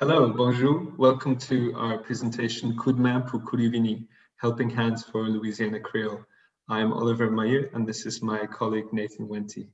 Hello, bonjour. Welcome to our presentation Coup de pour Kouri-Vini, Helping Hands for Louisiana Creole. I'm Oliver Mayeux and this is my colleague Nathan Wendte.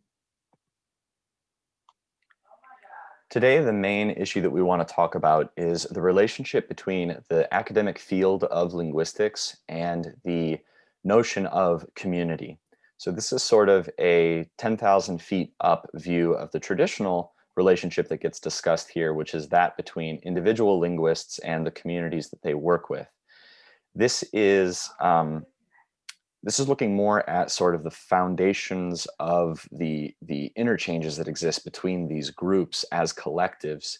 Today, the main issue that we want to talk about is the relationship between the academic field of linguistics and the notion of community. So this is sort of a 10,000 feet up view of the traditional relationship that gets discussed here, which is that between individual linguists and the communities that they work with. This is um, this is looking more at sort of the foundations of the the interchanges that exist between these groups as collectives.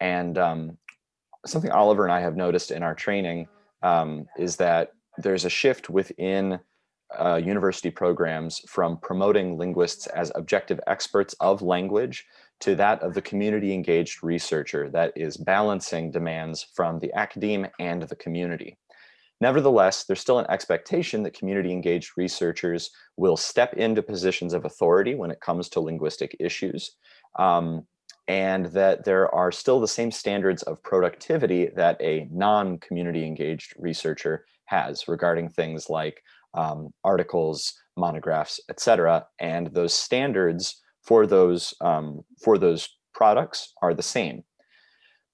And um, something Oliver and I have noticed in our training um, is that there's a shift within uh, university programs from promoting linguists as objective experts of language to that of the community engaged researcher that is balancing demands from the academe and the community. Nevertheless, there's still an expectation that community engaged researchers will step into positions of authority when it comes to linguistic issues, um, and that there are still the same standards of productivity that a non-community engaged researcher has regarding things like um, articles, monographs, etc. And those standards for those um, for those products are the same.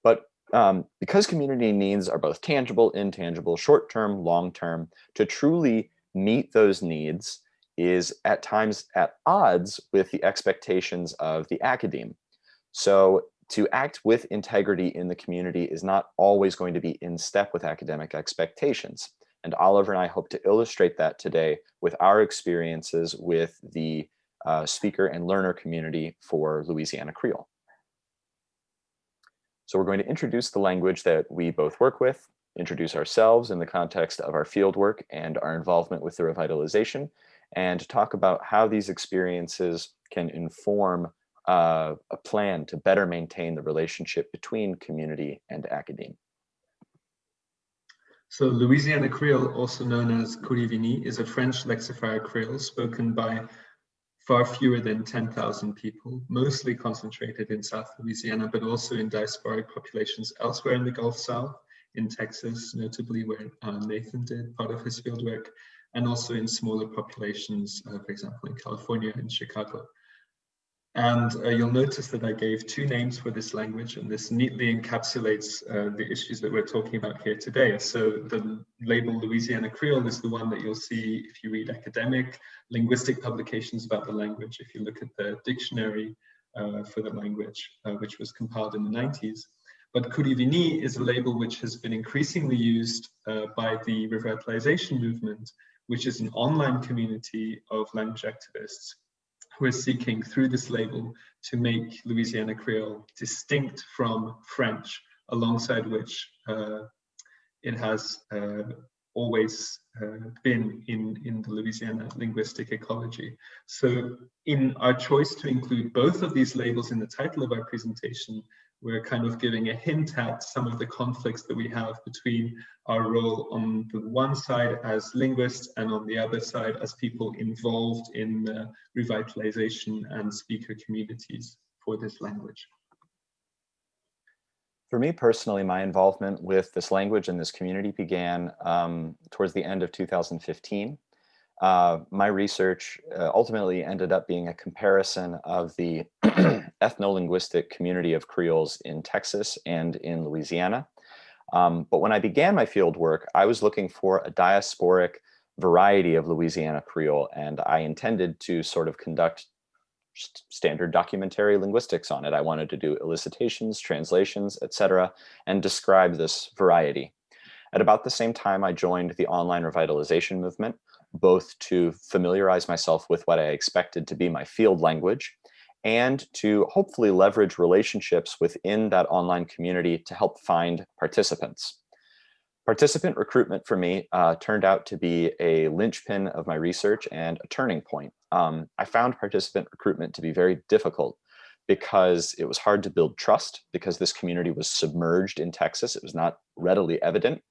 But um, because community needs are both tangible, intangible, short-term, long-term, to truly meet those needs is at times at odds with the expectations of the academe. So to act with integrity in the community is not always going to be in step with academic expectations. And Oliver and I hope to illustrate that today with our experiences with the uh, speaker and learner community for Louisiana Creole. So we're going to introduce the language that we both work with, introduce ourselves in the context of our field work and our involvement with the revitalization, and talk about how these experiences can inform uh, a plan to better maintain the relationship between community and academe. So Louisiana Creole, also known as Kouri-Vini, is a French lexicographic Creole spoken by far fewer than 10,000 people, mostly concentrated in South Louisiana, but also in diasporic populations elsewhere in the Gulf South, in Texas, notably where uh, Nathan did part of his fieldwork, and also in smaller populations, uh, for example, in California and Chicago. And uh, you'll notice that I gave two names for this language, and this neatly encapsulates uh, the issues that we're talking about here today. So the label Louisiana Creole is the one that you'll see if you read academic linguistic publications about the language, if you look at the dictionary uh, for the language, uh, which was compiled in the 90s. But Kouri-Vini is a label which has been increasingly used uh, by the revitalization movement, which is an online community of language activists who are seeking through this label to make Louisiana Creole distinct from French, alongside which uh, it has uh, always uh, been in, in the Louisiana linguistic ecology. So in our choice to include both of these labels in the title of our presentation, we're kind of giving a hint at some of the conflicts that we have between our role on the one side as linguists and on the other side as people involved in the revitalization and speaker communities for this language. For me personally, my involvement with this language and this community began um, towards the end of 2015. Uh, my research uh, ultimately ended up being a comparison of the ethno-linguistic community of Creoles in Texas and in Louisiana. Um, but when I began my field work, I was looking for a diasporic variety of Louisiana Creole, and I intended to sort of conduct standard documentary linguistics on it. I wanted to do elicitations, translations, etc., and describe this variety. At about the same time, I joined the online revitalization movement, both to familiarize myself with what I expected to be my field language and to hopefully leverage relationships within that online community to help find participants. Participant recruitment for me uh, turned out to be a linchpin of my research and a turning point. Um, I found participant recruitment to be very difficult because it was hard to build trust because this community was submerged in Texas. It was not readily evident.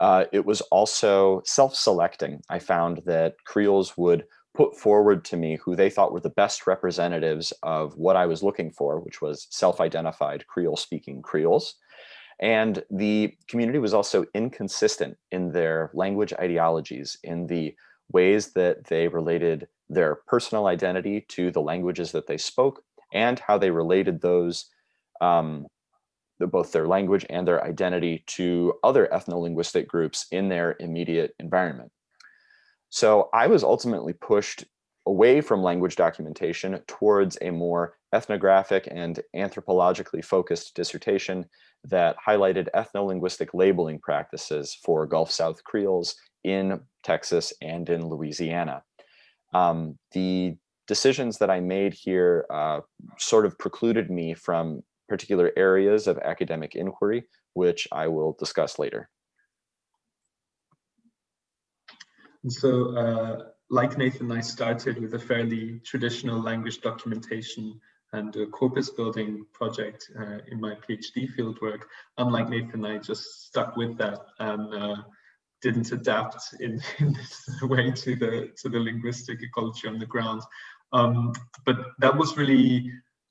Uh, it was also self-selecting. I found that Creoles would put forward to me who they thought were the best representatives of what I was looking for, which was self-identified Creole speaking Creoles. And the community was also inconsistent in their language ideologies, in the ways that they related their personal identity to the languages that they spoke, and how they related those, um, both their language and their identity to other ethno-linguistic groups in their immediate environment. So I was ultimately pushed away from language documentation towards a more ethnographic and anthropologically focused dissertation that highlighted ethno-linguistic labeling practices for Gulf South Creoles in Texas and in Louisiana. Um, the decisions that I made here uh, sort of precluded me from particular areas of academic inquiry, which I will discuss later. So, uh, like Nathan, I started with a fairly traditional language documentation and a corpus building project uh, in my PhD fieldwork. Unlike Nathan, I just stuck with that and uh, didn't adapt in, in, this way to the to the linguistic ecology on the ground. Um, but that was really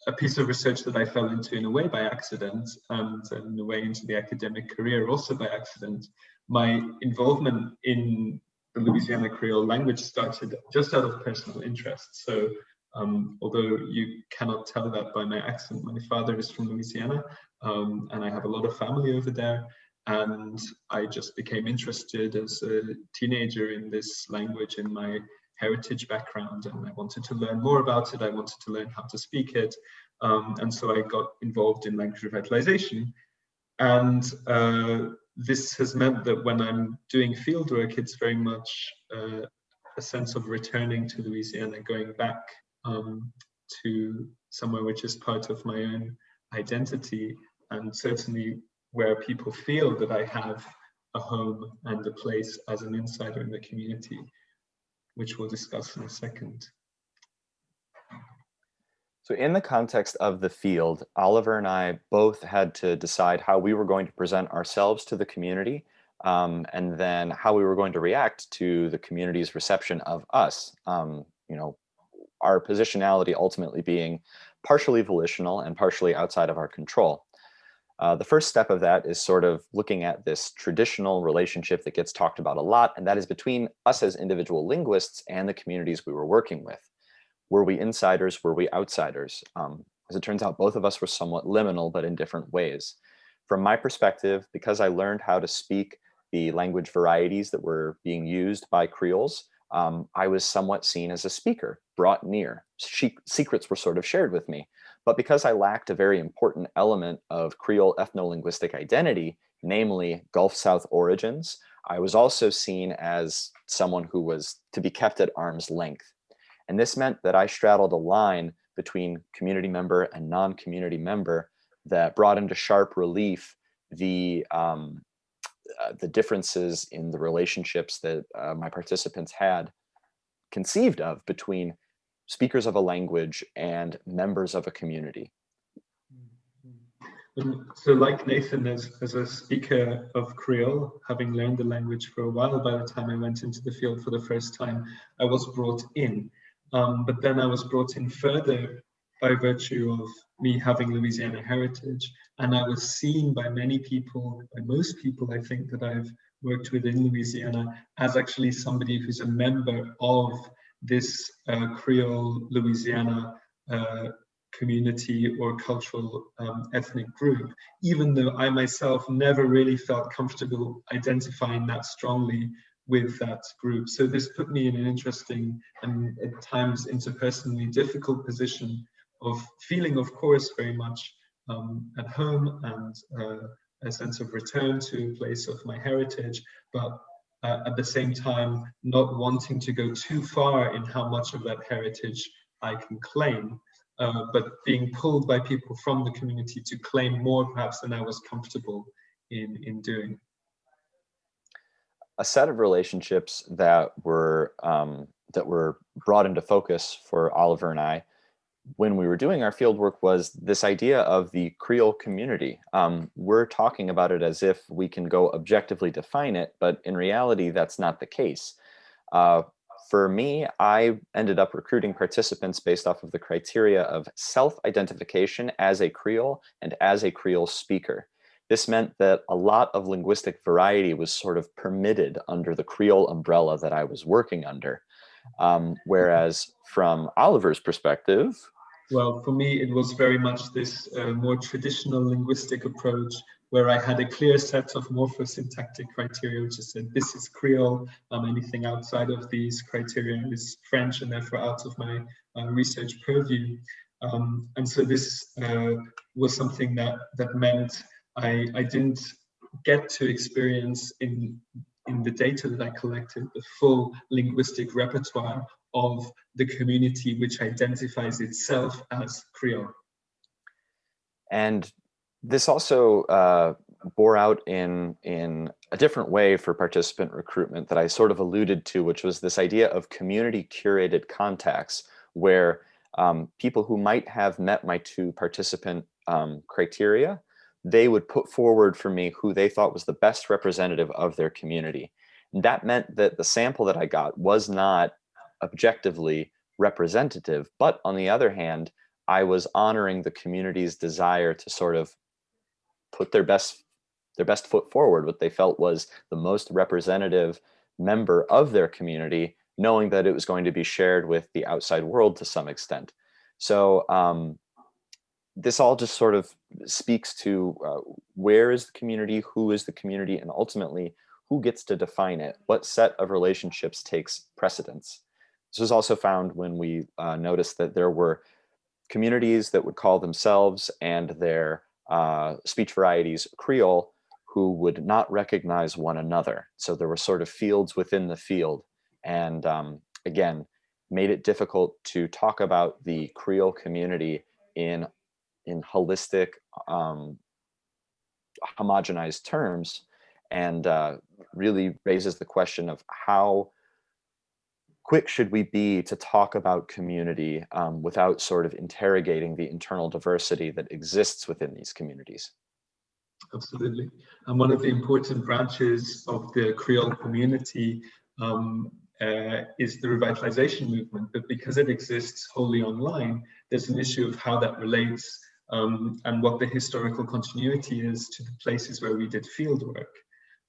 a piece of research that I fell into in a way by accident and in a way into the academic career also by accident. My involvement in the Louisiana Creole language started just out of personal interest. So um, although you cannot tell that by my accent, my father is from Louisiana um, and I have a lot of family over there. And I just became interested as a teenager in this language in my heritage background and I wanted to learn more about it. I wanted to learn how to speak it. Um, and so I got involved in language revitalization. And uh, this has meant that when I'm doing fieldwork, it's very much uh, a sense of returning to Louisiana, going back um, to somewhere which is part of my own identity and certainly where people feel that I have a home and a place as an insider in the community, which we'll discuss in a second. So in the context of the field, Oliver and I both had to decide how we were going to present ourselves to the community um, and then how we were going to react to the community's reception of us. Um, you know, our positionality ultimately being partially volitional and partially outside of our control. Uh, the first step of that is sort of looking at this traditional relationship that gets talked about a lot, and that is between us as individual linguists and the communities we were working with. Were we insiders? Were we outsiders? Um, as it turns out, both of us were somewhat liminal, but in different ways. From my perspective, because I learned how to speak the language varieties that were being used by Creoles, um, I was somewhat seen as a speaker, brought near. She secrets were sort of shared with me. But because I lacked a very important element of Creole ethno-linguistic identity, namely Gulf South origins, I was also seen as someone who was to be kept at arm's length. And this meant that I straddled a line between community member and non-community member that brought into sharp relief the um, uh, the differences in the relationships that uh, my participants had conceived of between speakers of a language and members of a community. Mm-hmm. So like Nathan, as, as a speaker of Creole, having learned the language for a while, by the time I went into the field for the first time, I was brought in. Um, but then I was brought in further by virtue of me having Louisiana heritage. And I was seen by many people, by most people, I think, that I've worked with in Louisiana as actually somebody who's a member of this uh, Creole Louisiana uh, community or cultural um, ethnic group, even though I myself never really felt comfortable identifying that strongly with that group. So this put me in an interesting and at times interpersonally difficult position of feeling, of course, very much um, at home and uh, a sense of return to a place of my heritage, but uh, at the same time, not wanting to go too far in how much of that heritage I can claim, uh, but being pulled by people from the community to claim more perhaps than I was comfortable in, in doing. A set of relationships that were um, that were brought into focus for Oliver and I when we were doing our field work was this idea of the Creole community. Um, we're talking about it as if we can go objectively define it, but in reality, that's not the case. Uh, for me, I ended up recruiting participants based off of the criteria of self-identification as a Creole and as a Creole speaker. this meant that a lot of linguistic variety was sort of permitted under the Creole umbrella that I was working under. Um, whereas from Oliver's perspective, well, for me, it was very much this uh, more traditional linguistic approach where I had a clear set of morphosyntactic criteria, which is said this is Creole, um, anything outside of these criteria is French and therefore out of my uh, research purview. Um, and so this uh, was something that, that meant I, I didn't get to experience in, in the data that I collected the full linguistic repertoire of the community which identifies itself as Creole. And this also uh, bore out in, in a different way for participant recruitment that I sort of alluded to, which was this idea of community curated contacts, where um, people who might have met my two participant um, criteria, they would put forward for me who they thought was the best representative of their community. And that meant that the sample that I got was not objectively representative, but on the other hand, I was honoring the community's desire to sort of put their best their best foot forward, what they felt was the most representative member of their community, knowing that it was going to be shared with the outside world to some extent. So um, this all just sort of speaks to uh, where is the community, who is the community, and ultimately who gets to define it, what set of relationships takes precedence. This was also found when we uh, noticed that there were communities that would call themselves and their uh, speech varieties Creole who would not recognize one another. So there were sort of fields within the field. And um, again, made it difficult to talk about the Creole community in, in holistic, um, homogenized terms and uh, really raises the question of how quick should we be to talk about community um, without sort of interrogating the internal diversity that exists within these communities? Absolutely. And one of the important branches of the Creole community um, uh, is the revitalization movement, but because it exists wholly online, there's an issue of how that relates um, and what the historical continuity is to the places where we did field work.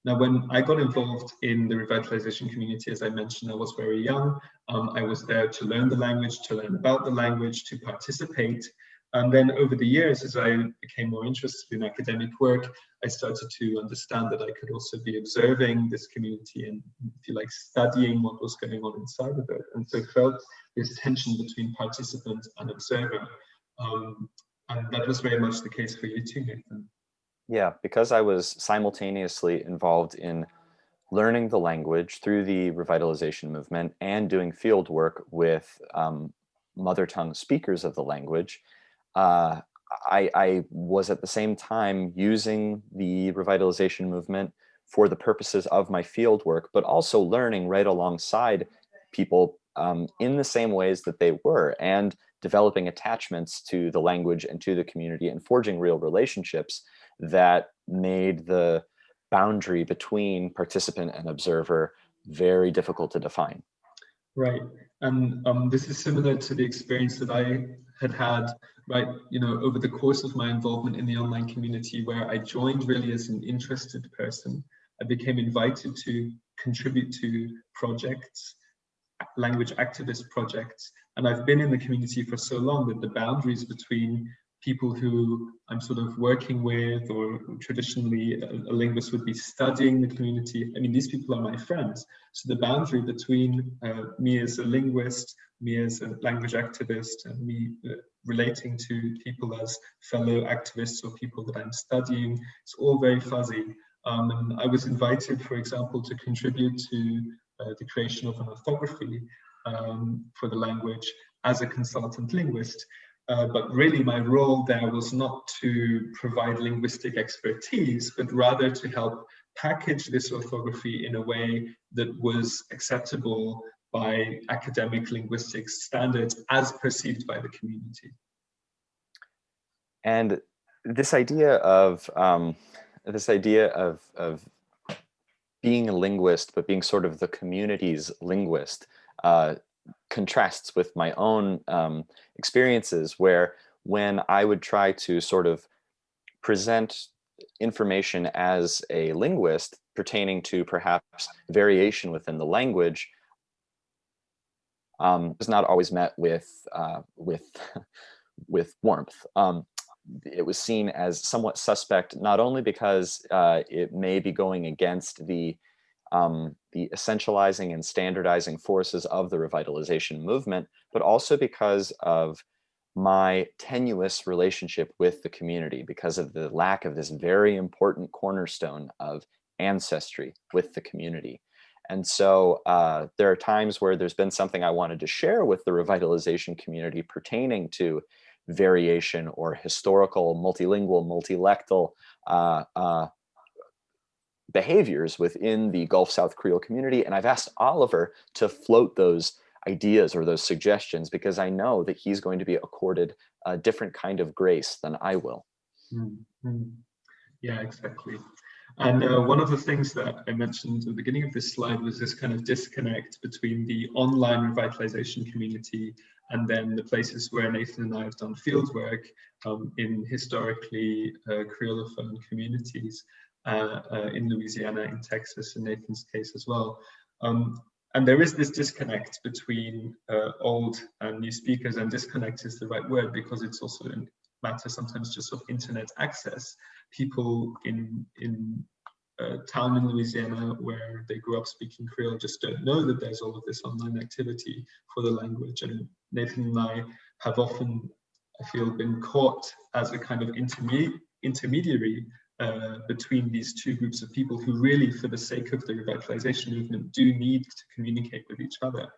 Now, when I got involved in the revitalization community, as I mentioned, I was very young. Um, I was there to learn the language, to learn about the language, to participate. And then over the years, as I became more interested in academic work, I started to understand that I could also be observing this community and, if you like, studying what was going on inside of it. And so felt this tension between participant and observer. Um, and that was very much the case for you too, Nathan. Yeah, because I was simultaneously involved in learning the language through the revitalization movement and doing field work with um, mother tongue speakers of the language, uh, I, I, was at the same time using the revitalization movement for the purposes of my field work, but also learning right alongside people um, in the same ways that they were and developing attachments to the language and to the community and forging real relationships that made the boundary between participant and observer very difficult to define. Right, and um, this is similar to the experience that I had had, right, you know, over the course of my involvement in the online community where I joined really as an interested person. I became invited to contribute to projects, language activist projects, and I've been in the community for so long that the boundaries between people who I'm sort of working with or traditionally a, linguist would be studying the community. I mean, these people are my friends. So the boundary between uh, me as a linguist, me as a language activist, and me uh, relating to people as fellow activists or people that I'm studying, it's all very fuzzy. Um, and I was invited, for example, to contribute to uh, the creation of an orthography um, for the language as a consultant linguist. Uh, but really my role there was not to provide linguistic expertise, but rather to help package this orthography in a way that was acceptable by academic linguistics standards as perceived by the community. And this idea of um, this idea of, of being a linguist, but being sort of the community's linguist, uh, contrasts with my own um, experiences where when I would try to sort of present information as a linguist pertaining to perhaps variation within the language um, was not always met with uh, with with warmth. Um, it was seen as somewhat suspect, not only because uh, it may be going against the um, the essentializing and standardizing forces of the revitalization movement, but also because of my tenuous relationship with the community because of the lack of this very important cornerstone of ancestry with the community. And so uh, there are times where there's been something I wanted to share with the revitalization community pertaining to variation or historical, multilingual, multilectal uh, uh, behaviors within the Gulf South Creole community. And I've asked Oliver to float those ideas or those suggestions because I know that he's going to be accorded a different kind of grace than I will. Mm -hmm. Yeah, exactly. And uh, one of the things that I mentioned at the beginning of this slide was this kind of disconnect between the online revitalization community and then the places where Nathan and I have done field work um, in historically uh, Creolophone communities in Louisiana, in Texas, in Nathan's case as well. Um, and there is this disconnect between uh, old and new speakers and disconnect is the right word because it's also a matter sometimes just of internet access people in in town in Louisiana where they grew up speaking Creole just don't know that there's all of this online activity for the language and Nathan and I have often I feel been caught as a kind of intermediate intermediary uh, between these two groups of people who really, for the sake of the revitalization movement, do need to communicate with each other.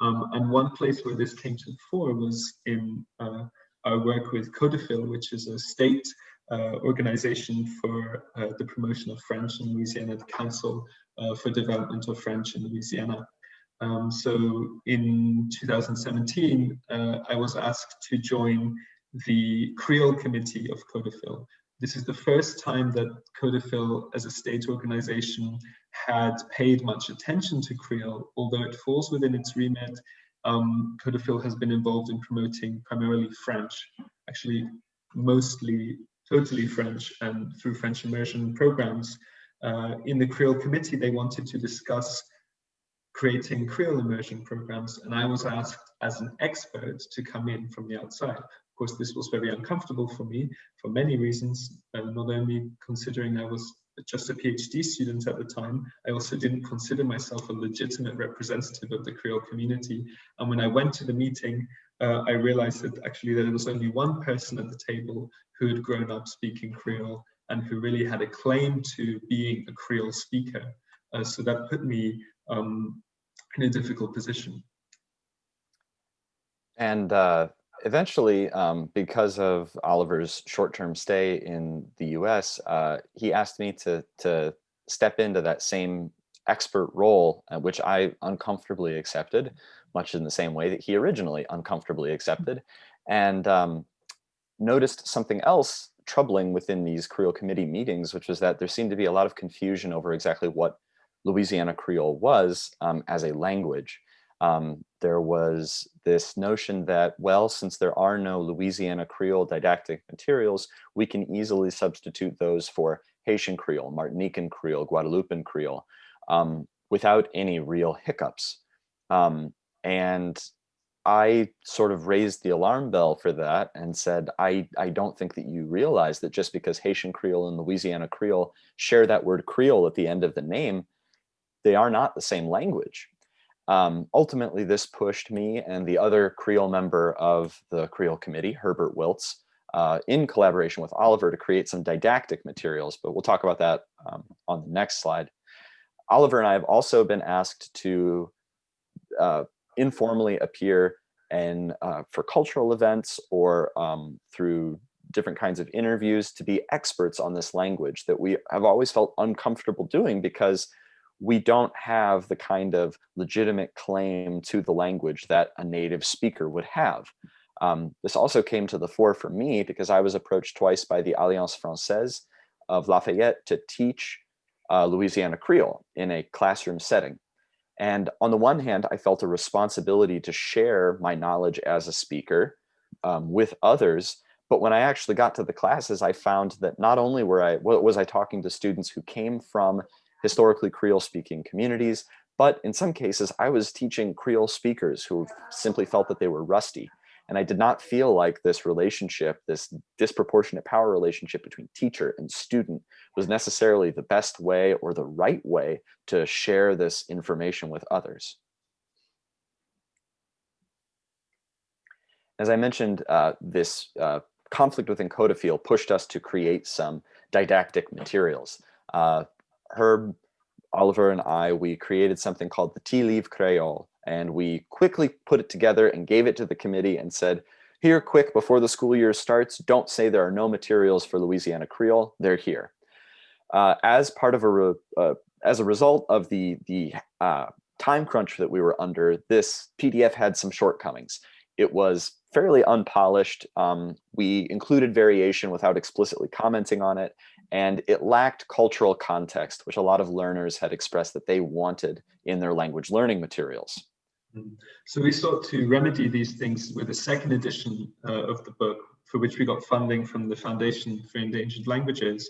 Um, and one place where this came to the fore was in uh, our work with CODOFIL, which is a state uh, organization for uh, the promotion of French in Louisiana, the Council uh, for Development of French in Louisiana. Um, so in 2017, uh, I was asked to join the Creole Committee of CODOFIL, this is the first time that CODOFIL as a state organization had paid much attention to Creole, although it falls within its remit. Um, CODOFIL has been involved in promoting primarily French, actually mostly totally French and through French immersion programs. Uh, in the Creole committee, they wanted to discuss creating Creole immersion programs, and I was asked as an expert to come in from the outside. Of course, this was very uncomfortable for me for many reasons, uh, not only considering I was just a PhD student at the time, I also didn't consider myself a legitimate representative of the Creole community. And when I went to the meeting, uh, I realized that actually there was only one person at the table who had grown up speaking Creole and who really had a claim to being a Creole speaker. Uh, so that put me um, in a difficult position. And uh, eventually, um, because of Oliver's short-term stay in the U.S., uh, he asked me to to step into that same expert role, uh, which I uncomfortably accepted, much in the same way that he originally uncomfortably accepted, and um, noticed something else troubling within these Creole committee meetings, which was that there seemed to be a lot of confusion over exactly what Louisiana Creole was um, as a language um, there was this notion that, well, since there are no Louisiana Creole didactic materials, we can easily substitute those for Haitian Creole, Martinican Creole, Guadeloupean Creole, um, without any real hiccups. Um, and I sort of raised the alarm bell for that and said, I, I don't think that you realize that just because Haitian Creole and Louisiana Creole share that word Creole at the end of the name, they are not the same language. Um, ultimately, this pushed me and the other Creole member of the Creole Committee, Herbert Wiltz, uh, in collaboration with Oliver to create some didactic materials, but we'll talk about that um, on the next slide. Oliver and I have also been asked to uh, informally appear and uh, for cultural events or um, through different kinds of interviews to be experts on this language that we have always felt uncomfortable doing because we don't have the kind of legitimate claim to the language that a native speaker would have. Um, this also came to the fore for me because I was approached twice by the Alliance Francaise of Lafayette to teach uh, Louisiana Creole in a classroom setting. And on the one hand, I felt a responsibility to share my knowledge as a speaker um, with others, But when I actually got to the classes, I found that not only were I, was I talking to students who came from historically Creole speaking communities, but in some cases I was teaching Creole speakers who simply felt that they were rusty. And I did not feel like this relationship, this disproportionate power relationship between teacher and student was necessarily the best way or the right way to share this information with others. As I mentioned, uh, this uh, conflict within CODOFIL pushed us to create some didactic materials. Uh, Herb, Oliver, and I, we created something called the Ti Liv Creole, and we quickly put it together and gave it to the committee and said, here, quick, before the school year starts, don't say there are no materials for Louisiana Creole, they're here. Uh, as part of a, uh, as a result of the, the uh, time crunch that we were under, this PDF had some shortcomings. It was fairly unpolished. Um, we included variation without explicitly commenting on it, and it lacked cultural context, which a lot of learners had expressed that they wanted in their language learning materials. Mm-hmm. So we sought to remedy these things with a second edition uh, of the book, for which we got funding from the Foundation for Endangered Languages.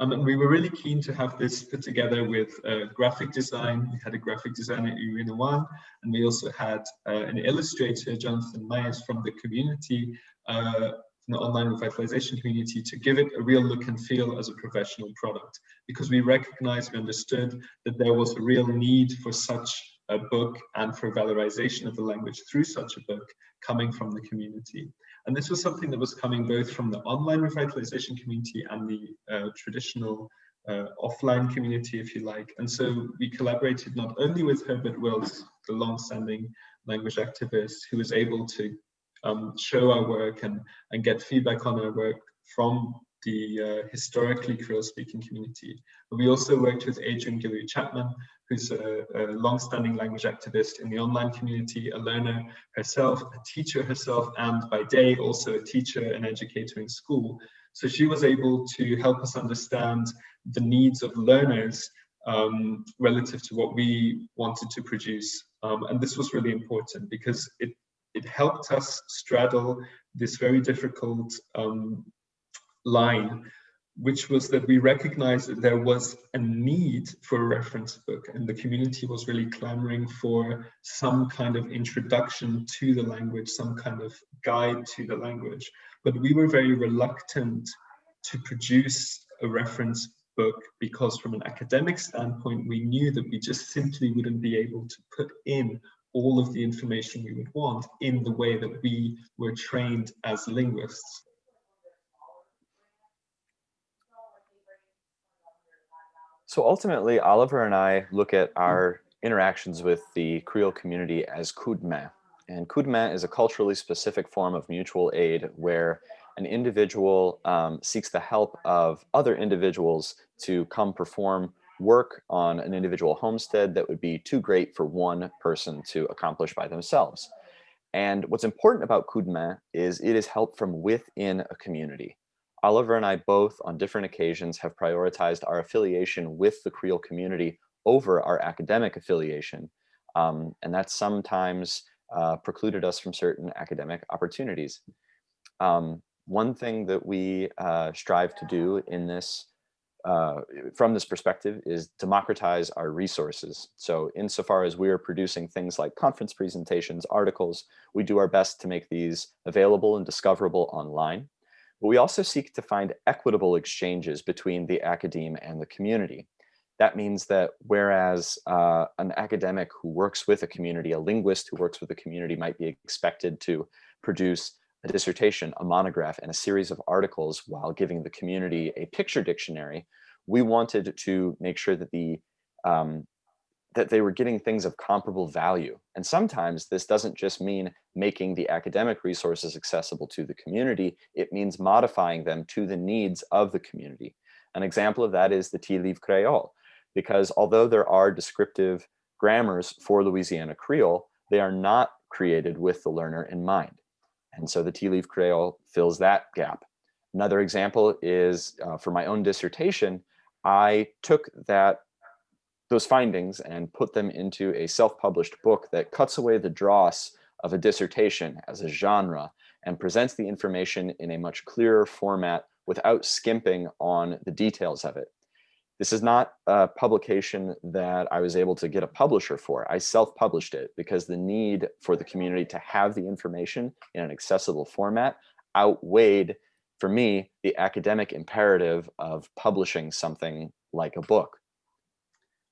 Um, and we were really keen to have this put together with uh, graphic design. We had a graphic designer, Irina Wan, and we also had uh, an illustrator, Jonathan Myers, from the community, uh, from the online revitalization community, to give it a real look and feel as a professional product. Because we recognized, we understood that there was a real need for such a book and for valorization of the language through such a book coming from the community. And this was something that was coming both from the online revitalization community and the uh, traditional uh, offline community, if you like. And so we collaborated not only with Herbert Wiltz, the long-standing language activist, who was able to um, show our work and, and get feedback on our work from the uh, historically Creole-speaking community. We also worked with Adrienne Guillory Chapman, who's a, a long-standing language activist in the online community, a learner herself, a teacher herself, and by day also a teacher and educator in school. So she was able to help us understand the needs of learners um, relative to what we wanted to produce. Um, and this was really important because it, it helped us straddle this very difficult um, line, which was that we recognized that there was a need for a reference book and the community was really clamoring for some kind of introduction to the language, some kind of guide to the language. But we were very reluctant to produce a reference book because from an academic standpoint, we knew that we just simply wouldn't be able to put in all of the information we would want in the way that we were trained as linguists. So ultimately, Oliver and I look at our interactions with the Creole community as main. And main is a culturally specific form of mutual aid where an individual um, seeks the help of other individuals to come perform work on an individual homestead that would be too great for one person to accomplish by themselves. And what's important about coup de main is it is help from within a community. Oliver and I both on different occasions have prioritized our affiliation with the Creole community over our academic affiliation. Um, and that sometimes uh, precluded us from certain academic opportunities. Um, one thing that we uh, strive to do in this, uh, from this perspective is democratize our resources. So insofar as we are producing things like conference presentations, articles, we do our best to make these available and discoverable online. But we also seek to find equitable exchanges between the academe and the community. That means that whereas uh, an academic who works with a community, a linguist who works with a community might be expected to produce a dissertation, a monograph, and a series of articles while giving the community a picture dictionary, we wanted to make sure that the um, that they were getting things of comparable value. And sometimes this doesn't just mean making the academic resources accessible to the community, it means modifying them to the needs of the community. An example of that is the Ti Liv Creole, because although there are descriptive grammars for Louisiana Creole, they are not created with the learner in mind. And so the Ti Liv Creole fills that gap. Another example is uh, for my own dissertation, I took that those findings and put them into a self-published book that cuts away the dross of a dissertation as a genre and presents the information in a much clearer format without skimping on the details of it. This is not a publication that I was able to get a publisher for. I self-published it because the need for the community to have the information in an accessible format outweighed, for me, the academic imperative of publishing something like a book.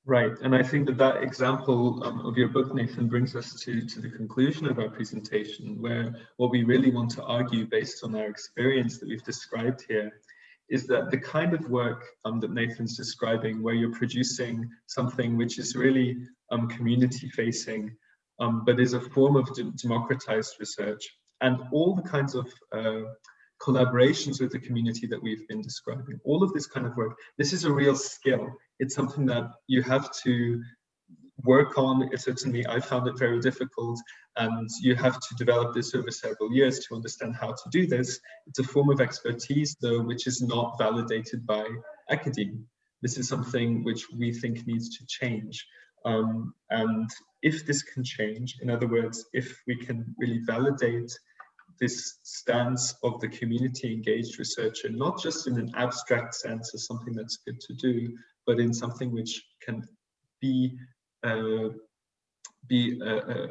Right, and I think that that example um, of your book, Nathan, brings us to, to the conclusion of our presentation, where what we really want to argue based on our experience that we've described here is that the kind of work um, that Nathan's describing, where you're producing something which is really um, community facing, um, but is a form of de democratized research, and all the kinds of uh, collaborations with the community that we've been describing, all of this kind of work, this is a real skill. It's something that you have to work on. It certainly, I found it very difficult, and you have to develop this over several years to understand how to do this. It's a form of expertise, though, which is not validated by academia. This is something which we think needs to change. Um, and if this can change, in other words, if we can really validate this stance of the community engaged researcher, not just in an abstract sense as something that's good to do, but in something which can be be a, a,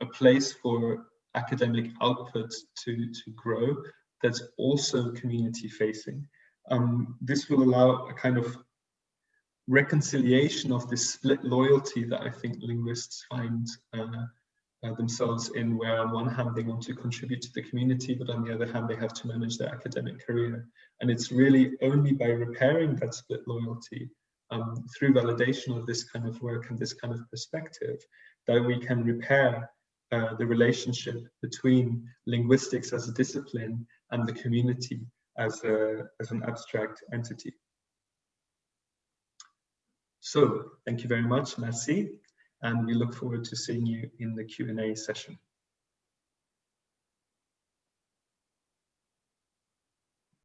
a, place for academic output to, to grow that's also community facing. Um, this will allow a kind of reconciliation of this split loyalty that I think linguists find uh, uh, themselves in, where on one hand they want to contribute to the community, but on the other hand they have to manage their academic career. And it's really only by repairing that split loyalty um, through validation of this kind of work and this kind of perspective that we can repair uh, the relationship between linguistics as a discipline and the community as, a, as an abstract entity. So thank you very much, merci, and we look forward to seeing you in the Q&A session.